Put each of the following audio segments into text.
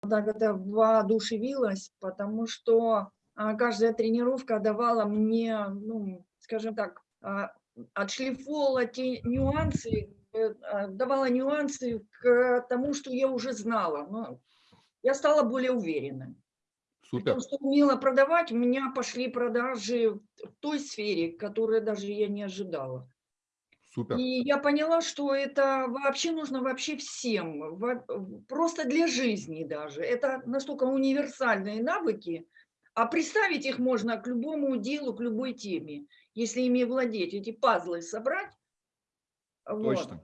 так это воодушевилась, потому что а, каждая тренировка давала мне, ну, скажем так, а, отшлифовывала те нюансы, э, а, давала нюансы к тому, что я уже знала. Но я стала более уверенной. Супер. Потому что умела продавать, у меня пошли продажи в той сфере, которую даже я не ожидала. Супер. И я поняла, что это вообще нужно вообще всем, просто для жизни даже. Это настолько универсальные навыки, а представить их можно к любому делу, к любой теме, если ими владеть, эти пазлы собрать. Точно. Вот.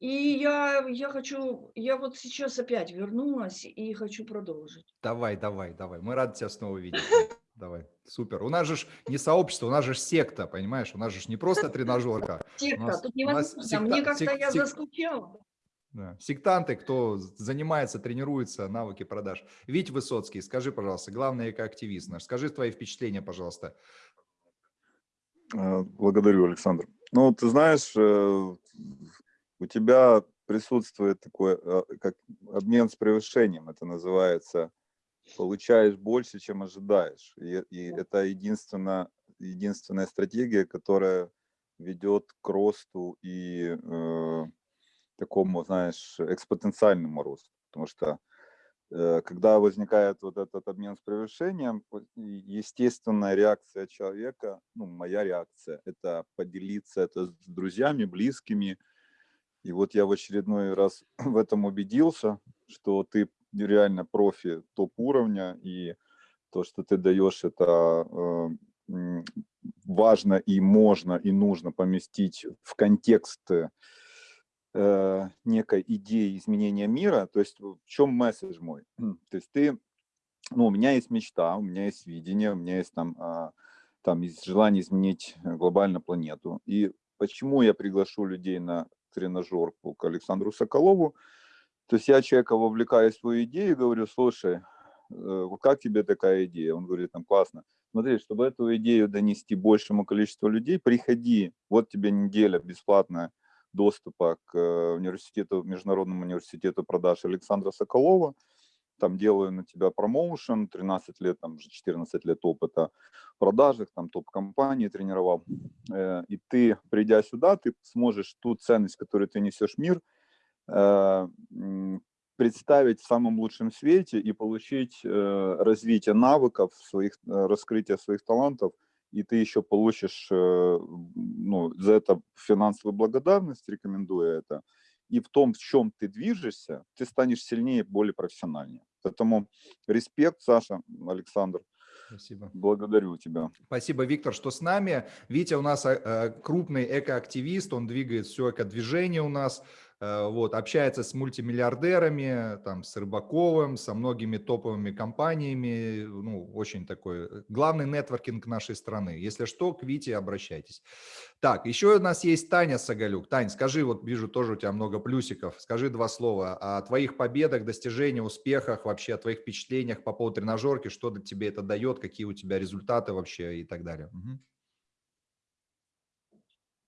И я, я хочу, я вот сейчас опять вернулась и хочу продолжить. Давай, давай, давай. Мы рады тебя снова видеть. Давай, супер. У нас же не сообщество, у нас же секта, понимаешь? У нас же не просто тренажерка. Секта, тут невозможно. Мне как-то я заскучала. Да. Сектанты, кто занимается, тренируется, навыки продаж. Вить Высоцкий, скажи, пожалуйста, главный экоактивист наш, скажи твои впечатления, пожалуйста. А, благодарю, Александр. Ну, ты знаешь, э, у тебя присутствует такой, э, как обмен с превышением, это называется, получаешь больше, чем ожидаешь. И, и это единственная, единственная стратегия, которая ведет к росту и э, такому, знаешь, экспоненциальному росту. Потому что э, когда возникает вот этот обмен с превышением, естественная реакция человека, ну, моя реакция, это поделиться это с друзьями, близкими, и вот я в очередной раз в этом убедился, что ты реально профи топ-уровня, и то, что ты даешь, это э, важно и можно и нужно поместить в контекст э, некой идеи изменения мира. То есть в чем месседж мой? То есть ты, ну, у меня есть мечта, у меня есть видение, у меня есть там, э, там желание изменить глобально планету. И почему я приглашу людей на тренажерку к Александру Соколову. То есть я человека вовлекаю в свою идею и говорю, слушай, э, как тебе такая идея? Он говорит, там классно. Смотри, чтобы эту идею донести большему количеству людей, приходи, вот тебе неделя бесплатная доступа к э, университету, Международному университету продаж Александра Соколова там делаю на тебя промоушен, 13 лет, там уже 14 лет опыта в продажах, там топ-компании тренировал. Э, и ты, придя сюда, ты сможешь ту ценность, которую ты несешь в мир, представить в самом лучшем свете и получить э, развитие навыков, своих, раскрытие своих талантов, и ты еще получишь ну, за это финансовую благодарность, рекомендуя это, и в том, в чем ты движешься, ты станешь сильнее, более профессиональнее. Поэтому респект, Саша, Александр. Спасибо. Благодарю тебя. Спасибо, Виктор, что с нами. Витя у нас э, крупный экоактивист, он двигает все экодвижение у нас. Э, вот, общается с мультимиллиардерами, там, с Рыбаковым, со многими топовыми компаниями, ну, очень такой, э, главный нетворкинг нашей страны. Если что, к Вите обращайтесь. Так, еще у нас есть Таня Сагалюк. Тань, скажи, вот вижу тоже у тебя много плюсиков, скажи два слова о твоих победах, достижениях, успехах, вообще о твоих впечатлениях по поводу тренажерки, что тебе это дает, какие у тебя результаты вообще и так далее. Угу.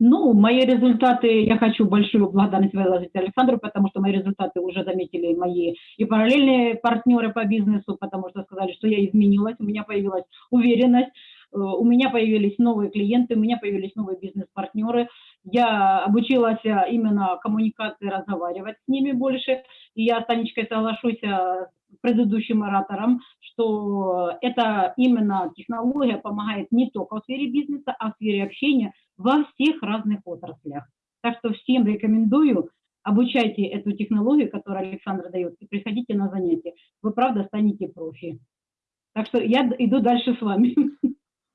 Ну, мои результаты, я хочу большую благодарность выложить Александру, потому что мои результаты уже заметили мои и параллельные партнеры по бизнесу, потому что сказали, что я изменилась, у меня появилась уверенность, э, у меня появились новые клиенты, у меня появились новые бизнес-партнеры. Я обучилась э, именно коммуникации, разговаривать с ними больше. И я с Танечкой соглашусь э, с предыдущим оратором, что это именно технология помогает не только в сфере бизнеса, а в сфере общения – во всех разных отраслях. Так что всем рекомендую, обучайте эту технологию, которую Александр дает, и приходите на занятия. Вы, правда, станете профи. Так что я иду дальше с вами.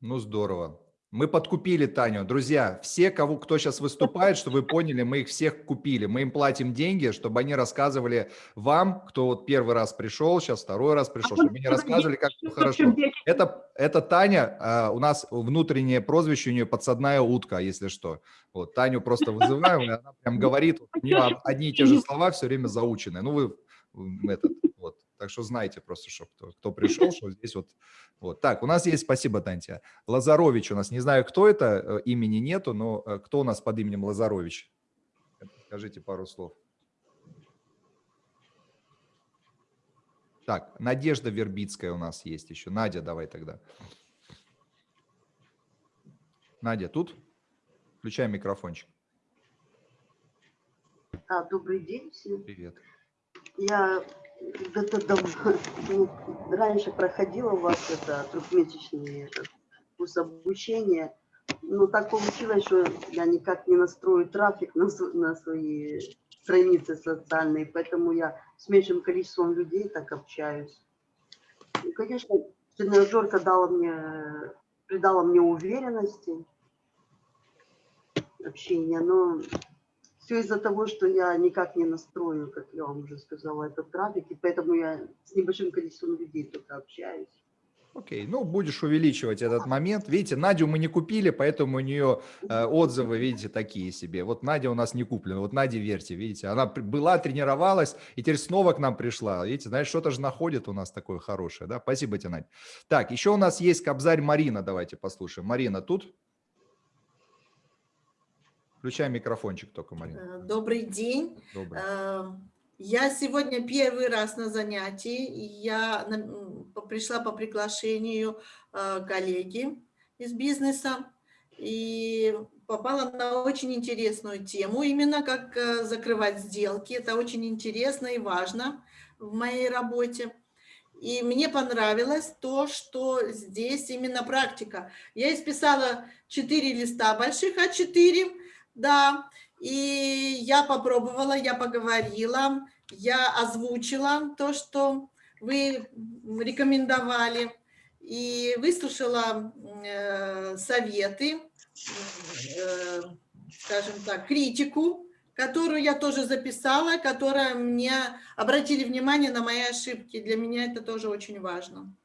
Ну, здорово. Мы подкупили Таню. Друзья, все, кого, кто сейчас выступает, чтобы вы поняли, мы их всех купили. Мы им платим деньги, чтобы они рассказывали вам, кто вот первый раз пришел, сейчас второй раз пришел, чтобы они рассказывали, как все хорошо. Это, это Таня, а, у нас внутреннее прозвище у нее подсадная утка, если что. Вот, Таню просто вызываем, и она прям говорит, у нее одни и те же слова все время заучены. Ну, вы этот, вот. Так что знайте просто, что кто, кто пришел, что здесь вот, вот. Так, у нас есть, спасибо, Тантия. Лазарович у нас, не знаю, кто это, э, имени нету, но э, кто у нас под именем Лазарович? Скажите пару слов. Так, Надежда Вербицкая у нас есть еще. Надя, давай тогда. Надя, тут? Включай микрофончик. А, добрый день всем. Привет. Я где-то давно, ну, раньше проходила у вас это трехмесячный курс обучения. Но так получилось, что я никак не настрою трафик на, на свои страницы социальные, поэтому я с меньшим количеством людей так общаюсь. И, конечно, тренажерка дала мне, придала мне уверенности общения, но все из-за того, что я никак не настрою, как я вам уже сказала, этот трафик, и поэтому я с небольшим количеством людей только общаюсь. Окей, ну будешь увеличивать этот момент. Видите, Надю мы не купили, поэтому у нее э, отзывы, видите, такие себе. Вот Надя у нас не куплена, вот Наде верьте, видите, она была, тренировалась, и теперь снова к нам пришла. Видите, знаешь, что-то же находит у нас такое хорошее, да? Спасибо тебе, Надя. Так, еще у нас есть Кобзарь Марина, давайте послушаем. Марина тут? Включай микрофончик только, Марина. Э, Добрый день. Добрый. Э, Я сегодня первый раз на занятии. Я пришла по приглашению э, коллеги из бизнеса и попала на очень интересную тему, именно как закрывать сделки. Это очень интересно и важно в моей работе. И мне понравилось то, что здесь именно практика. Я исписала 4 листа больших А4, да, и я попробовала, я поговорила, я озвучила то, что вы рекомендовали, и выслушала э, советы, э, скажем так, критику, которую я тоже записала, которая мне обратили внимание на мои ошибки. Для меня это тоже очень важно.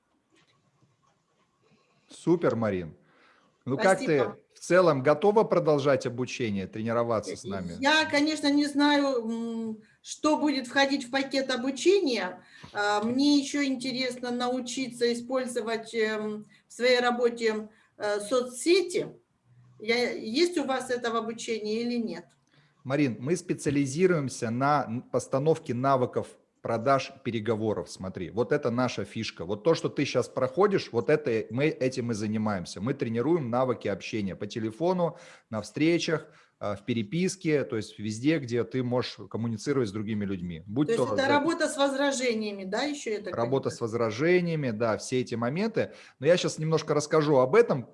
Супер, Марин. Ну как ты Спасибо. Целом готова продолжать обучение, тренироваться с нами? Я, конечно, не знаю, что будет входить в пакет обучения. А, Мне еще интересно научиться использовать эм, в своей работе э, соцсети. Я- Есть у вас это в обучении или нет? Марин, мы специализируемся на постановке навыков продаж переговоров. Смотри, вот это наша фишка. Вот то, что ты сейчас проходишь, вот это мы этим и занимаемся. Мы тренируем навыки общения по телефону, на встречах, в переписке, то есть везде, где ты можешь коммуницировать с другими людьми. Будь То есть то это за- работа с возражениями, да, еще это? Работа с возражениями, да, все эти моменты. Но я сейчас немножко расскажу об этом.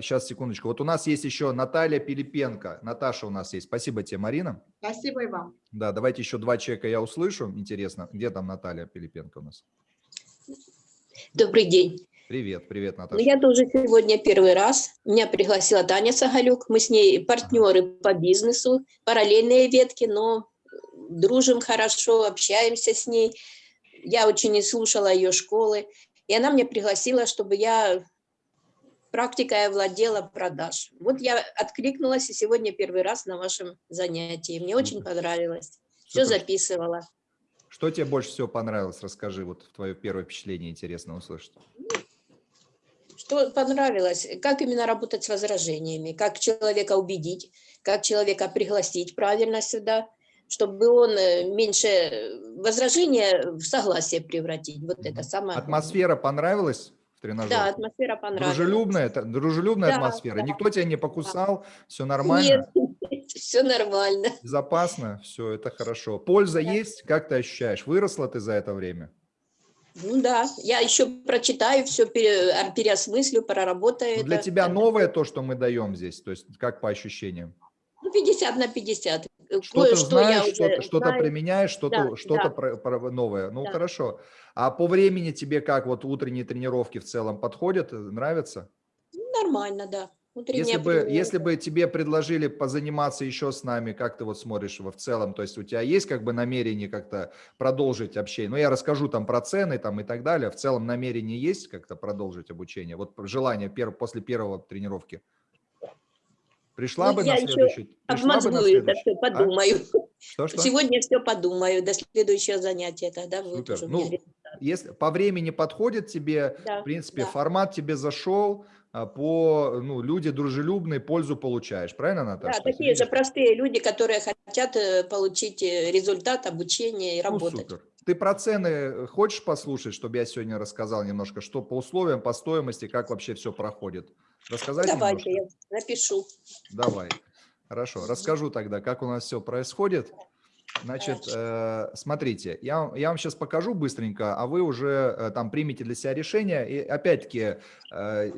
Сейчас, секундочку. Вот у нас есть еще Наталья Пилипенко. Наташа у нас есть. Спасибо тебе, Марина. Спасибо и вам. Да, давайте еще два человека я услышу. Интересно, где там Наталья Пилипенко у нас? Добрый день. Привет, привет, Ну, Наташа. я тоже сегодня первый раз. Меня пригласила Таня Сагалюк. Мы с ней партнеры по бизнесу, параллельные ветки, но дружим хорошо, общаемся с ней. Я очень слушала ее школы. И она меня пригласила, чтобы я практикой овладела продаж. Вот я откликнулась и сегодня первый раз на вашем занятии. Мне очень понравилось. Все Супер. записывала. Что тебе больше всего понравилось? Расскажи, вот твое первое впечатление интересно услышать. Что понравилось? Как именно работать с возражениями? Как человека убедить? Как человека пригласить правильно сюда? Чтобы он э, меньше э, возражения в согласие превратить. Вот это самое. Атмосфера понравилась в тренажере? Да, атмосфера понравилась. Дружелюбная, дружелюбная Да, атмосфера. да. Никто тебя не покусал, все нормально, Нет, все нормально. безопасно, все это хорошо. Польза есть? Как ты ощущаешь? Выросла ты за это время? Ну да, я еще прочитаю, все переосмыслю, проработаю. Ну, для это. тебя новое то, что мы даем здесь, то есть как по ощущениям? Ну, 50 на 50. Что-то Кое-что я знаешь, что-то, что-то знаю. применяешь, что-то, Да, что-то да. про- про- новое. Ну Да. хорошо. А по времени тебе как вот утренние тренировки в целом подходят, э, нравятся? Ну, Нормально, да. Если бы, если бы тебе предложили позаниматься еще с нами, как ты вот смотришь его в целом, то есть у тебя есть как бы намерение как-то продолжить общение? Ну, я расскажу там про цены там и так далее. В целом намерение есть как-то продолжить обучение? Вот желание пер- после первого тренировки. Пришла Ну, бы я на следующий? Обмозгую это все, А? подумаю. Что-что? Сегодня все подумаю до следующего занятия, тогда будет Супер. уже у Ну. Если по времени подходит тебе, Да, в принципе, да. формат тебе зашел, а, по, ну, люди дружелюбные, пользу получаешь. Правильно, Да, Наташа? Есть такие же простые люди, которые хотят э, получить э, результат обучения и Ну, работать. супер. Ты про цены хочешь послушать, чтобы я сегодня рассказал немножко, что по условиям, по стоимости, как вообще все проходит? Рассказать Давайте, немножко? я напишу. Давай. Хорошо, расскажу тогда, как у нас все происходит. Значит, э, смотрите, я, я вам сейчас покажу быстренько, а вы уже э, там примете для себя решение. И опять-таки, э,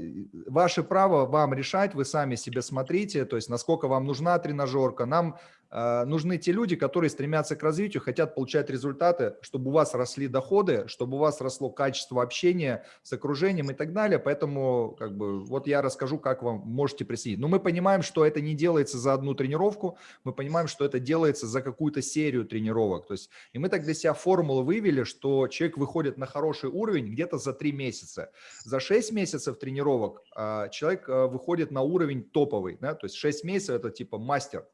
ваше право вам решать, вы сами себе смотрите, то есть насколько вам нужна тренажерка. Нам нужны те люди, которые стремятся к развитию, хотят получать результаты, чтобы у вас росли доходы, чтобы у вас росло качество общения с окружением и так далее. Поэтому как бы, вот я расскажу, как вам можете присоединиться. Но мы понимаем, что это не делается за одну тренировку, мы понимаем, что это делается за какую-то серию тренировок. То есть, и мы так для себя формулу вывели, что человек выходит на хороший уровень где-то за 3 месяца. За 6 месяцев тренировок а, человек а, выходит на уровень топовый. Да? То есть 6 месяцев это типа мастер,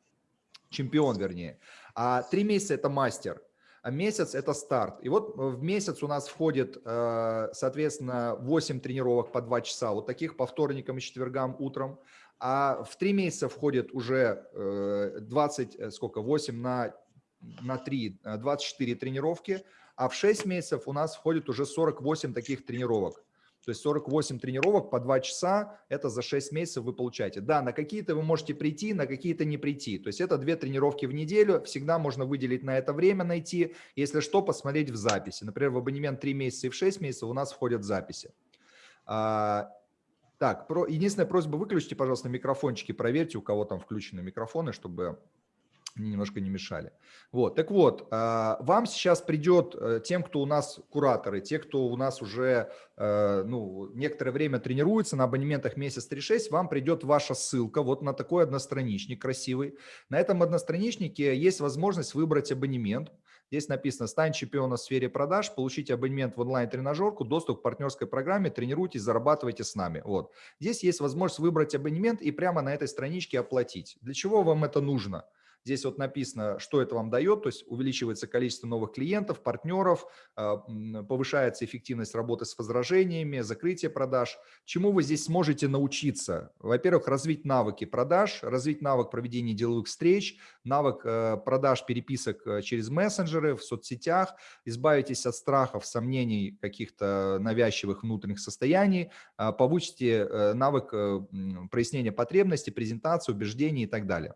чемпион вернее. А 3 месяца это мастер а месяц – это старт. И вот в месяц у нас входит, э, соответственно, 8 тренировок по 2 часа, вот таких по вторникам и четвергам утром. А в 3 месяца входит уже 20, э, сколько, 8 на, на 3, 24 тренировки, а в 6 месяцев у нас входит уже 48 таких тренировок. То есть 48 тренировок по 2 часа, это за 6 месяцев вы получаете. Да, на какие-то вы можете прийти, на какие-то не прийти. То есть это 2 тренировки в неделю, всегда можно выделить на это время, найти. Если что, посмотреть в записи. Например, в абонемент 3 месяца и в 6 месяцев у нас входят записи. А, так, про, единственная просьба, выключите, пожалуйста, микрофончики, проверьте, у кого там включены микрофоны, чтобы немножко не мешали. Вот, так вот, а, вам сейчас придет, э, тем, кто у нас кураторы, те, кто у нас уже э, ну, некоторое время тренируется на абонементах месяц 3.6, вам придет ваша ссылка вот на такой одностраничник красивый. На этом одностраничнике есть возможность выбрать абонемент. Здесь написано «Стань чемпионом в сфере продаж», получите абонемент в онлайн-тренажерку, доступ к партнерской программе, тренируйтесь, зарабатывайте с нами. Вот. Здесь есть возможность выбрать абонемент и прямо на этой страничке оплатить. Для чего вам это нужно? Здесь вот написано, что это вам дает, то есть увеличивается количество новых клиентов, партнеров, а, повышается эффективность работы с возражениями, закрытие продаж. Чему вы здесь сможете научиться? Во-первых, развить навыки продаж, развить навык проведения деловых встреч, навык э, продаж переписок э, через мессенджеры, в соцсетях, избавитесь от страхов, сомнений, каких-то навязчивых внутренних состояний, а, повысите э, навык прояснения потребностей, презентации, убеждений и так далее.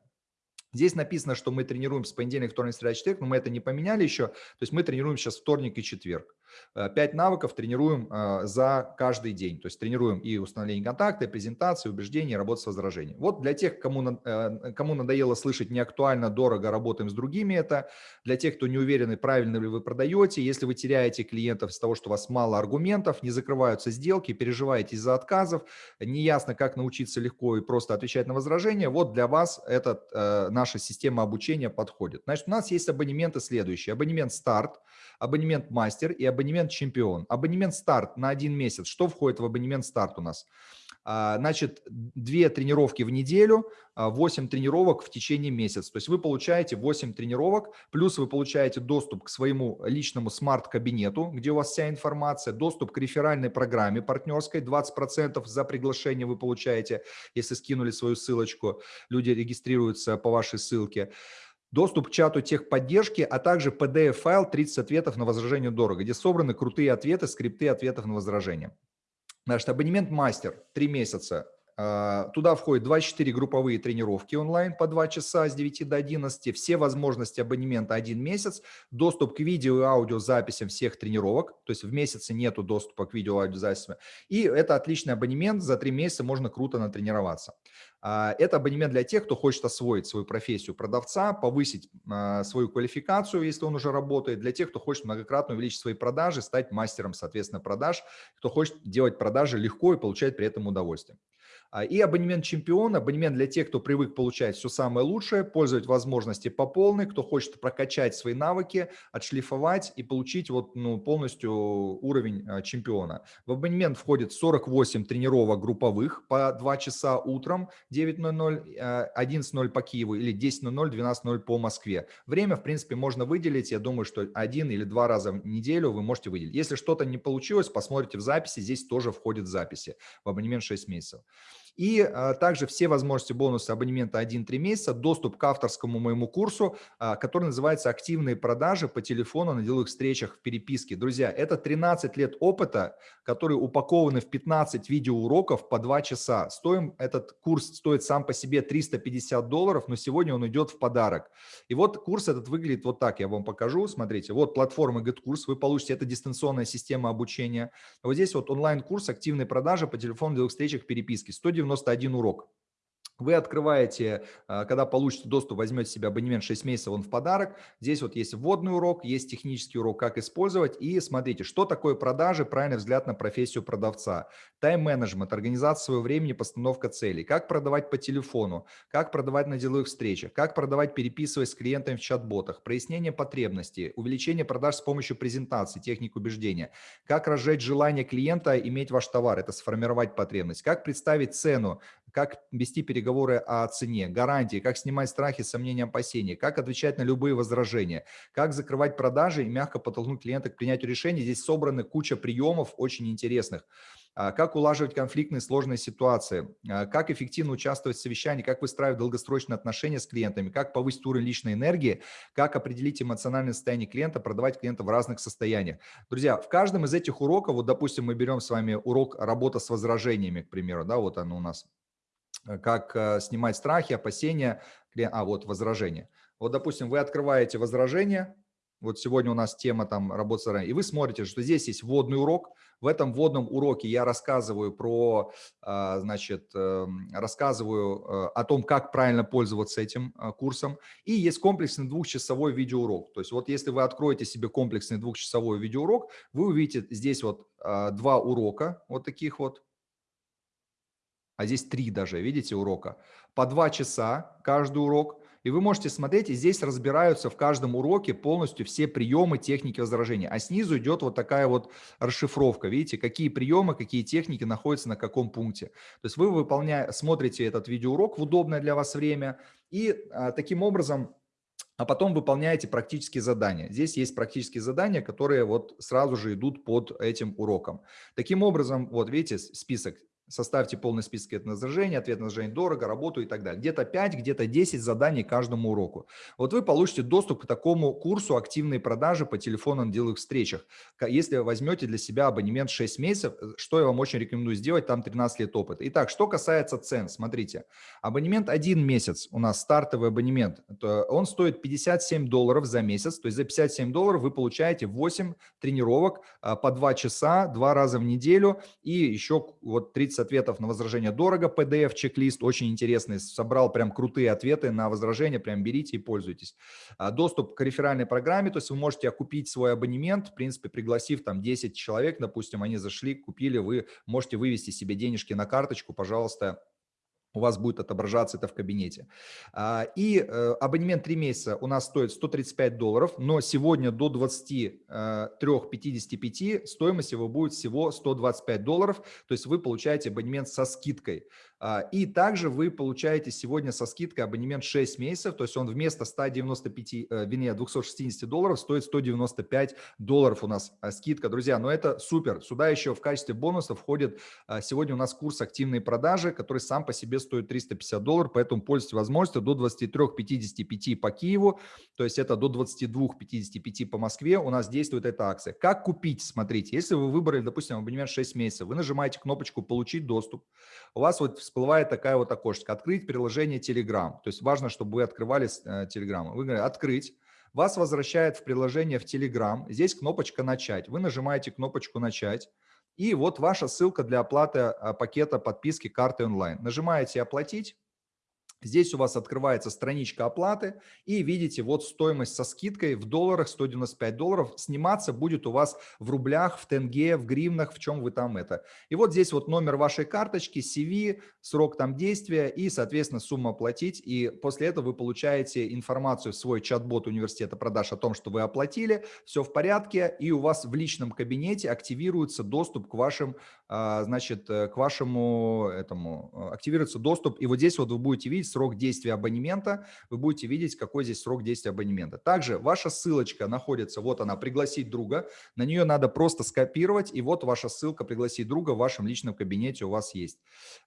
Здесь написано, что мы тренируем с понедельника, вторник, среда, четверг, но мы это не поменяли еще. То есть мы тренируем сейчас вторник и четверг. Э, пять навыков тренируем э, за каждый день. То есть тренируем и установление контакта, и презентации, убеждения, работу с возражением. Вот для тех, кому, э, кому надоело слышать неактуально, дорого, работаем с другими это. Для тех, кто не уверены, правильно ли вы продаете. Если вы теряете клиентов из-за того, что у вас мало аргументов, не закрываются сделки, переживаете из-за отказов, неясно, как научиться легко и просто отвечать на возражения, вот для вас этот, наша система обучения подходит. Значит, у нас есть абонементы следующие. Абонемент «Старт», абонемент «Мастер» и абонемент «Чемпион». Абонемент «Старт» на один месяц. Что входит в абонемент «Старт» у нас? А, значит, две тренировки в неделю, 8 а, тренировок в течение месяца. То есть вы получаете 8 тренировок, плюс вы получаете доступ к своему личному смарт-кабинету, где у вас вся информация, доступ к реферальной программе партнерской, 20% за приглашение вы получаете, если скинули свою ссылочку, люди регистрируются по вашей ссылке доступ к чату техподдержки, а также PDF-файл 30 ответов на возражение дорого, где собраны крутые ответы, скрипты ответов на возражение. Значит, абонемент мастер 3 месяца туда входит 24 групповые тренировки онлайн по 2 часа с 9 до 11, все возможности абонемента один месяц, доступ к видео и аудиозаписям всех тренировок, то есть в месяце нету доступа к видео и аудиозаписям. И это отличный абонемент, за 3 месяца можно круто натренироваться. А, это абонемент для тех, кто хочет освоить свою профессию продавца, повысить а, свою квалификацию, если он уже работает, для тех, кто хочет многократно увеличить свои продажи, стать мастером, соответственно, продаж, кто хочет делать продажи легко и получать при этом удовольствие. А, и абонемент чемпион, абонемент для тех, кто привык получать все самое лучшее, пользовать возможности по полной, кто хочет прокачать свои навыки, отшлифовать и получить вот, ну, полностью уровень а, чемпиона. В абонемент входит 48 тренировок групповых по 2 часа утром, 9.00, 11.00 по Киеву или 10.00, 12.00 по Москве. Время, в принципе, можно выделить. Я думаю, что один или два раза в неделю вы можете выделить. Если что-то не получилось, посмотрите в записи. Здесь тоже входит записи в абонемент 6 месяцев. И а, также все возможности бонуса абонемента 1-3 месяца, доступ к авторскому моему курсу, а, который называется «Активные продажи по телефону на деловых встречах в переписке». Друзья, это 13 лет опыта, которые упакованы в 15 видеоуроков по 2 часа. Стоим, этот курс стоит сам по себе 350 долларов, но сегодня он идет в подарок. И вот курс этот выглядит вот так, я вам покажу. Смотрите, вот платформа GetCourse, вы получите, это дистанционная система обучения. Вот здесь вот онлайн-курс «Активные продажи по телефону деловых встречах в переписке». 191 урок. Вы открываете, а, когда получите доступ, возьмете себе абонемент 6 месяцев, он в подарок. Здесь вот есть вводный урок, есть технический урок, как использовать. И смотрите, что такое продажи, правильный взгляд на профессию продавца. Тайм-менеджмент, организация своего времени, постановка целей. Как продавать по телефону, как продавать на деловых встречах, как продавать, переписываясь с клиентами в чат-ботах, прояснение потребностей, увеличение продаж с помощью презентации, техник убеждения, как разжечь желание клиента иметь ваш товар, это сформировать потребность, как представить цену, как вести переговоры о цене, гарантии, как снимать страхи, сомнения, опасения, как отвечать на любые возражения, как закрывать продажи и мягко подтолкнуть клиента к принятию решений. Здесь собраны куча приемов очень интересных а, как улаживать конфликтные сложные ситуации, а, как эффективно участвовать в совещании, как выстраивать долгосрочные отношения с клиентами, как повысить уровень личной энергии, как определить эмоциональное состояние клиента, продавать клиента в разных состояниях. Друзья, в каждом из этих уроков, вот допустим, мы берем с вами урок работа с возражениями, к примеру, да, вот оно у нас как э, снимать страхи, опасения, а вот возражения. Вот, допустим, вы открываете возражение, вот сегодня у нас тема там работа с и вы смотрите, что здесь есть вводный урок. В этом вводном уроке я рассказываю про, а, значит, эм, рассказываю э, о том, как правильно пользоваться этим курсом. И есть комплексный двухчасовой видеоурок. То есть вот если вы откроете себе комплексный двухчасовой видеоурок, вы увидите здесь вот два урока, вот таких вот, а здесь три даже, видите, урока. По два часа каждый урок. И вы можете смотреть, и здесь разбираются в каждом уроке полностью все приемы техники возражения. А снизу идет вот такая вот расшифровка. Видите, какие приемы, какие техники находятся на каком пункте. То есть вы выполняя, смотрите этот видеоурок в удобное для вас время. И а, таким образом а потом выполняете практические задания. Здесь есть практические задания, которые вот сразу же идут под этим уроком. Таким образом, вот видите список Составьте полный список ответов на возражение, ответ на возражение дорого, работу и так далее. Где-то 5, где-то 10 заданий каждому уроку. Вот вы получите доступ к такому курсу активные продажи по телефону на деловых встречах. Если возьмете для себя абонемент 6 месяцев, э, что я вам очень рекомендую сделать, там 13 лет опыта. Итак, что касается цен, смотрите. Абонемент 1 месяц, у нас стартовый абонемент, он стоит 57 долларов за месяц. То есть за 57 долларов вы получаете 8 тренировок а, по 2 часа, 2 раза в неделю и еще вот 30 30 ответов на возражение дорого, PDF-чек-лист, очень интересный, собрал прям крутые ответы на возражения, прям берите и пользуйтесь. А, доступ к реферальной программе, то есть вы можете окупить свой абонемент, в принципе, пригласив там 10 человек, допустим, они зашли, купили, вы можете вывести себе денежки на карточку, пожалуйста, у вас будет отображаться это в кабинете. А, и э, абонемент 3 месяца у нас стоит 135 долларов, но сегодня до 23.55 э, стоимость его будет всего 125 долларов, то есть вы получаете абонемент со скидкой. А, и также вы получаете сегодня со скидкой абонемент 6 месяцев, то есть он вместо 195, э, вернее 260 долларов стоит 195 долларов у нас а, скидка. Друзья, но это супер. Сюда еще в качестве бонуса входит а, сегодня у нас курс активные продажи, который сам по себе стоит 350 долларов, поэтому пользуйтесь возможностью до 23.55 по Киеву, то есть это до 22.55 по Москве у нас действует эта акция. Как купить? Смотрите, если вы выбрали, допустим, абонемент 6 месяцев, вы нажимаете кнопочку «Получить доступ», у вас вот всплывает такая вот окошечко. Открыть приложение Telegram. То есть важно, чтобы вы открывали э, Telegram. Вы говорите «Открыть». Вас возвращает в приложение в Telegram. Здесь кнопочка «Начать». Вы нажимаете кнопочку «Начать». И вот ваша ссылка для оплаты э, пакета подписки карты онлайн. Нажимаете «Оплатить». Здесь у вас открывается страничка оплаты и видите вот стоимость со скидкой в долларах 195 долларов. Сниматься будет у вас в рублях, в тенге, в гривнах, в чем вы там это. И вот здесь вот номер вашей карточки, CV, срок там действия и, соответственно, сумма оплатить. И после этого вы получаете информацию в свой чат-бот университета продаж о том, что вы оплатили, все в порядке, и у вас в личном кабинете активируется доступ к вашим, а, значит, э, к вашему этому, э, активируется доступ. И вот здесь вот вы будете видеть, срок действия абонемента, вы будете видеть, какой здесь срок действия абонемента. Также ваша ссылочка находится, вот она, пригласить друга, на нее надо просто скопировать, и вот ваша ссылка пригласить друга в вашем личном кабинете у вас есть.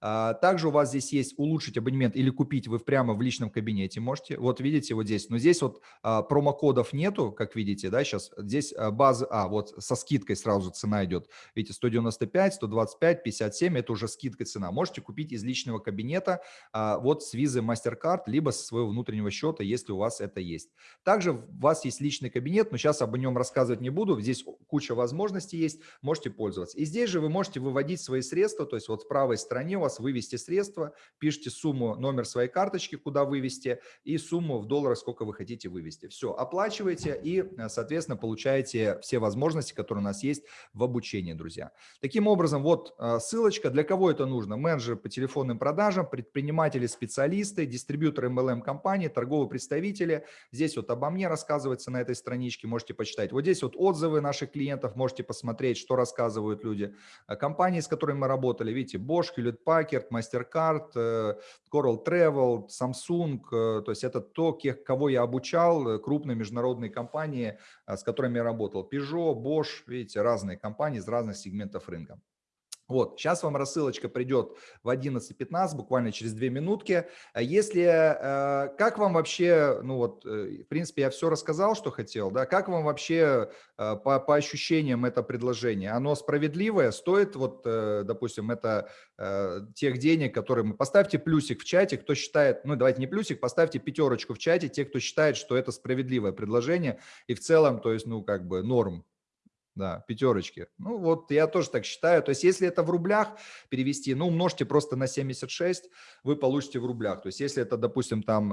А, также у вас здесь есть улучшить абонемент или купить вы прямо в личном кабинете можете. Вот видите, вот здесь, но здесь вот а, промокодов нету, как видите, да, сейчас здесь а, база, а, вот со скидкой сразу цена идет, видите, 195, 125, 57, это уже скидка цена. Можете купить из личного кабинета вот с визы MasterCard, либо со своего внутреннего счета, если у вас это есть. Также у вас есть личный кабинет, но сейчас об нем рассказывать не буду, здесь куча возможностей есть, можете пользоваться. И здесь же вы можете выводить свои средства, то есть вот в правой стороне у вас вывести средства, пишите сумму, номер своей карточки, куда вывести, и сумму в долларах, сколько вы хотите вывести. Все, оплачиваете и, э, соответственно, получаете все возможности, которые у нас есть в обучении, друзья. Таким образом, вот э, ссылочка. Для кого это нужно? Менеджеры по телефонным продажам, предприниматели, специалисты, дистрибьюторы MLM-компании, торговые представители. Здесь вот обо мне рассказывается на этой страничке, можете почитать. Вот здесь вот отзывы наших клиентов, можете посмотреть, что рассказывают люди. Э, компании, с которыми мы работали, видите, Bosch, Hewlett Packard, MasterCard, Coral Travel, Samsung, то есть это то, кого я обучал, крупные международные компании, с которыми я работал. Peugeot, Bosch, видите, разные компании из разных сегментов рынка. Вот, сейчас вам рассылочка придет в 11.15, буквально через две минутки. А если, э, как вам вообще, ну вот, э, в принципе, я все рассказал, что хотел, да, как вам вообще э, по, по ощущениям это предложение? Оно справедливое, стоит вот, допустим, это тех денег, которые мы... Поставьте плюсик в чате, кто считает, ну давайте не плюсик, поставьте пятерочку в чате, те, кто считает, что это справедливое предложение и в целом, то есть, ну, как бы норм да, пятерочки. Ну вот я тоже так считаю. То есть если это в рублях перевести, ну умножьте просто на 76, вы получите в рублях. То есть если это, допустим, там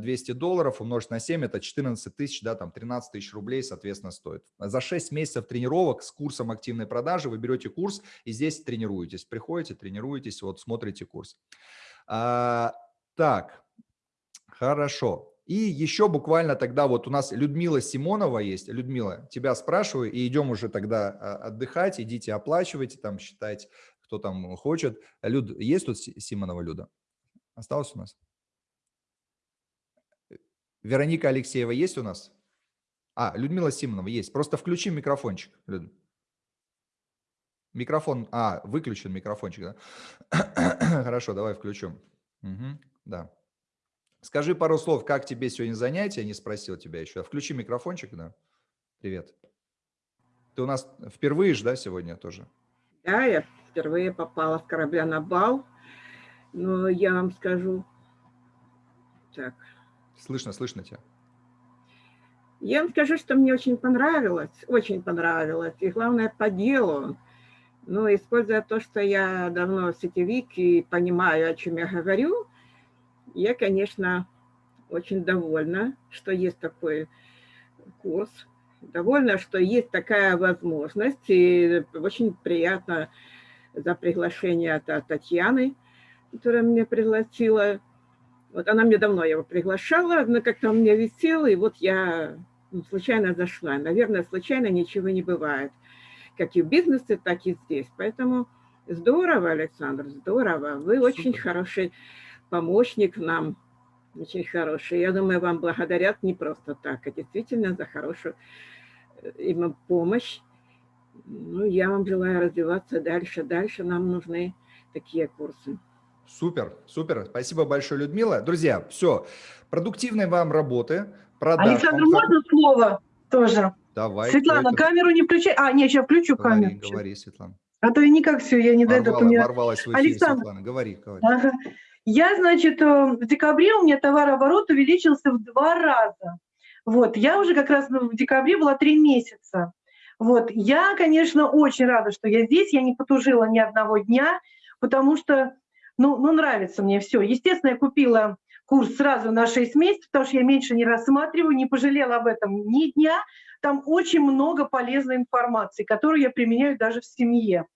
200 а, долларов умножить на 7, это 14 тысяч, да, там 13 тысяч рублей, соответственно, стоит. За 6 месяцев тренировок с курсом активной продажи вы берете курс и здесь тренируетесь. Приходите, тренируетесь, вот смотрите курс. А, так, хорошо. И еще буквально тогда вот у нас Людмила Симонова есть. Людмила, тебя спрашиваю, и идем уже тогда а, отдыхать, идите оплачивайте, там считайте, кто там хочет. Люд, есть тут Симонова Люда? Осталось у нас? Вероника Алексеева есть у нас? А, Людмила Симонова есть. Просто включи микрофончик, Люд. Микрофон, а, выключен микрофончик, да? Хорошо, давай включу. Угу, да. Скажи пару слов, как тебе сегодня занятие, не спросил тебя еще. Включи микрофончик, да. Привет. Ты у нас впервые же, да, сегодня тоже? Да, я впервые попала с корабля на бал. Но я вам скажу... Так. Слышно, слышно тебя. Я вам скажу, что мне очень понравилось, очень понравилось. И главное, по делу. Но используя то, что я давно сетевик и понимаю, о чем я говорю, я, конечно, очень довольна, что есть такой курс, довольна, что есть такая возможность, и очень приятно за приглашение от Татьяны, которая меня пригласила. Вот она мне давно его приглашала, но как-то он мне висел, и вот я ну, случайно зашла. Наверное, случайно ничего не бывает, как и в бизнесе, так и здесь. Поэтому здорово, Александр, здорово. Вы Супер. очень хороший помощник нам очень хороший. Я думаю, вам благодарят не просто так, а действительно за хорошую э, им помощь. Ну, я вам желаю развиваться дальше. Дальше нам нужны такие курсы. Супер, супер. Спасибо большое, Людмила. Друзья, все. Продуктивной вам работы. Продаж. Александр, вам... можно слово тоже? Давай. Светлана, камеру не включай. А, нет, сейчас включу говори, камеру. Говори, Светлана. А то я никак все, я не Ворвала, дойду. Меня... Ворвалась в эфир, Александр. Светлана. Говори, говори. Ага. Я, значит, э, в декабре у меня товарооборот увеличился в два раза. Вот, я уже как раз в декабре была три месяца. Вот, я, конечно, очень рада, что я здесь, я не потужила ни одного дня, потому что, ну, ну нравится мне все. Естественно, я купила курс сразу на 6 месяцев, потому что я меньше не рассматриваю, не пожалела об этом ни дня. Там очень много полезной информации, которую я применяю даже в семье,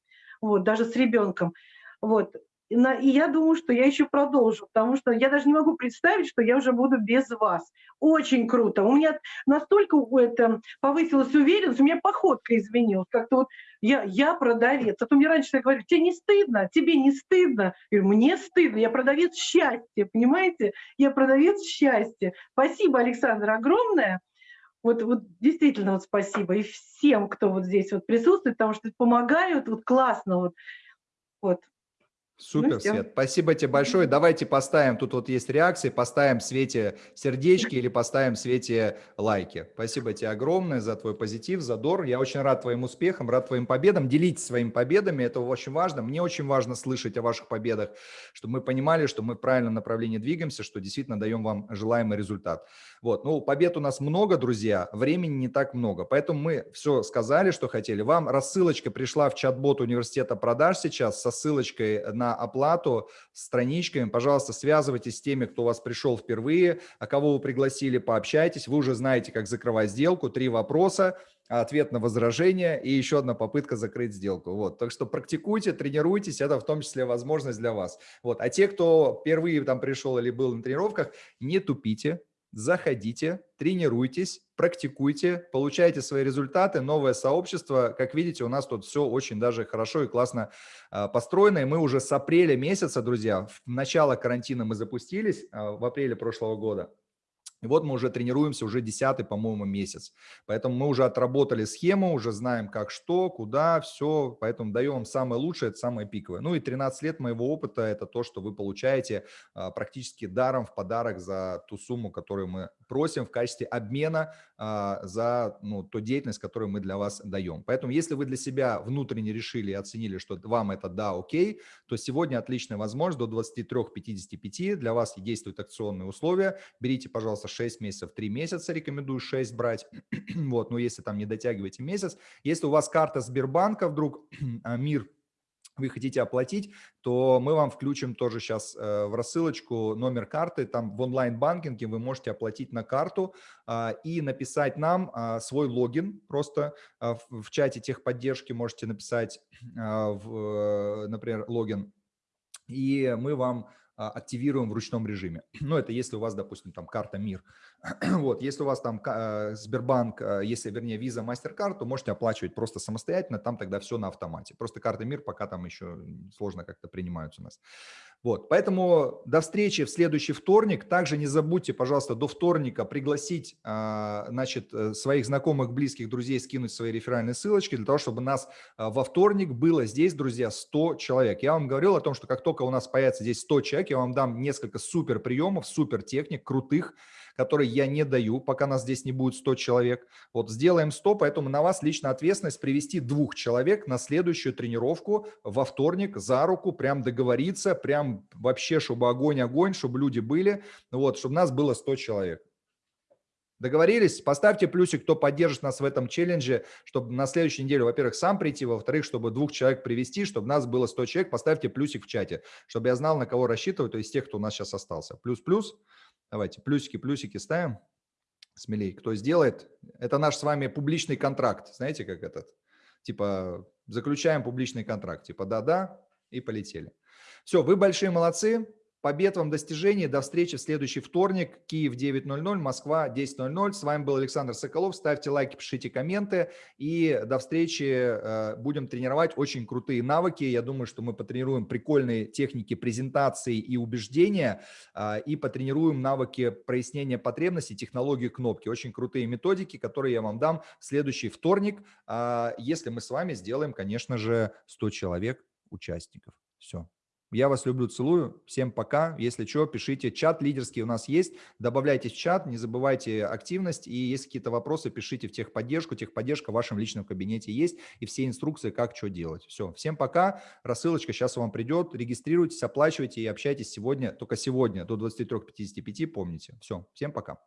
вот, даже с ребенком. Вот. И, я думаю, что я еще продолжу, потому что я даже не могу представить, что я уже буду без вас. Очень круто. У меня настолько это, повысилась уверенность, у меня походка изменилась. Как-то вот я, я продавец. А то мне раньше я говорю, тебе не стыдно, тебе не стыдно. Я говорю, мне стыдно, я продавец счастья, понимаете? Я продавец счастья. Спасибо, Александр, огромное. Вот, вот действительно вот спасибо. И всем, кто вот здесь вот присутствует, потому что помогают, вот классно. Вот. Вот. Супер, всё. Свет. Спасибо тебе большое. Давайте поставим, тут вот есть реакции, поставим Свете сердечки или поставим Свете лайки. Спасибо тебе огромное за твой позитив, задор. Я очень рад твоим успехам, рад твоим победам. Делитесь своими победами, это очень важно. Мне очень важно слышать о ваших победах, чтобы мы понимали, что мы в правильном направлении двигаемся, что действительно даем вам желаемый результат. Вот, ну, побед у нас много, друзья, времени не так много, поэтому мы все сказали, что хотели. Вам рассылочка пришла в чат-бот университета продаж сейчас со ссылочкой на оплату, страничками. Пожалуйста, связывайтесь с теми, кто у вас пришел впервые, а кого вы пригласили, пообщайтесь. Вы уже знаете, как закрывать сделку. Три вопроса, ответ на возражение и еще одна попытка закрыть сделку. Вот, так что практикуйте, тренируйтесь, это в том числе возможность для вас. Вот, а те, кто впервые там пришел или был на тренировках, не тупите, заходите, тренируйтесь, практикуйте, получайте свои результаты, новое сообщество. Как видите, у нас тут все очень даже хорошо и классно а, построено. И мы уже с апреля месяца, друзья, в начало карантина мы запустились, а, в апреле прошлого года. И вот мы уже тренируемся уже десятый, по-моему, месяц. Поэтому мы уже отработали схему, уже знаем, как что, куда, все. Поэтому даем вам самое лучшее, это самое пиковое. Ну и 13 лет моего опыта – это то, что вы получаете а, практически даром в подарок за ту сумму, которую мы просим в качестве обмена а, за ну, ту деятельность, которую мы для вас даем. Поэтому если вы для себя внутренне решили и оценили, что вам это да, окей, то сегодня отличная возможность до 23-55 для вас действуют акционные условия. Берите, пожалуйста, 6 месяцев, 3 месяца, рекомендую 6 брать, вот, но если там не дотягиваете месяц, если у вас карта Сбербанка вдруг, а, МИР, вы хотите оплатить, то мы вам включим тоже сейчас э, в рассылочку номер карты. Там в онлайн-банкинге вы можете оплатить на карту а, и написать нам а, свой логин. Просто в, чате техподдержки можете написать, э, например, логин. И мы вам активируем в ручном режиме. Ну, это если у вас, допустим, там карта МИР. вот, если у вас там э, Сбербанк, э, если, вернее, Visa, MasterCard, то можете оплачивать просто самостоятельно, там тогда все на автомате. Просто карта МИР пока там еще сложно как-то принимаются у нас. Вот, поэтому до встречи в следующий вторник. Также не забудьте, пожалуйста, до вторника пригласить, а, значит, э, своих знакомых, близких, друзей, скинуть свои реферальные ссылочки для того, чтобы нас а, во вторник было здесь, друзья, 100 человек. Я вам говорил о том, что как только у нас появится здесь 100 человек, я вам дам несколько супер приемов, супер техник, крутых, которые я не даю, пока нас здесь не будет 100 человек. Вот сделаем 100, поэтому на вас лично ответственность привести двух человек на следующую тренировку во вторник за руку, прям договориться, прям вообще, чтобы огонь-огонь, чтобы люди были, вот, чтобы нас было 100 человек. Договорились? Поставьте плюсик, кто поддержит нас в этом челлендже, чтобы на следующей неделе, во-первых, сам прийти, во-вторых, чтобы двух человек привести, чтобы нас было 100 человек. Поставьте плюсик в чате, чтобы я знал, на кого рассчитывать, то есть тех, кто у нас сейчас остался. Плюс-плюс. Давайте плюсики, плюсики ставим. Смелей. Кто сделает? Это наш с вами публичный контракт. Знаете, как этот? Типа заключаем публичный контракт. Типа да-да и полетели. Все, вы большие молодцы. Побед вам, достижений. До встречи в следующий вторник. Киев 9.00, Москва 10.00. С вами был Александр Соколов. Ставьте лайки, пишите комменты. И до встречи. Э, будем тренировать очень крутые навыки. Я думаю, что мы потренируем прикольные техники презентации и убеждения. А, и потренируем навыки прояснения потребностей, технологии кнопки. Очень крутые методики, которые я вам дам в следующий вторник. А, если мы с вами сделаем, конечно же, 100 человек участников. Все. Я вас люблю, целую. Всем пока. Если что, пишите. Чат лидерский у нас есть. Добавляйтесь в чат, не забывайте активность. И если какие-то вопросы, пишите в техподдержку. Техподдержка в вашем личном кабинете есть. И все инструкции, как что делать. Все. Всем пока. Рассылочка сейчас вам придет. Регистрируйтесь, оплачивайте и общайтесь сегодня, только сегодня до 23.55. Помните. Все. Всем пока.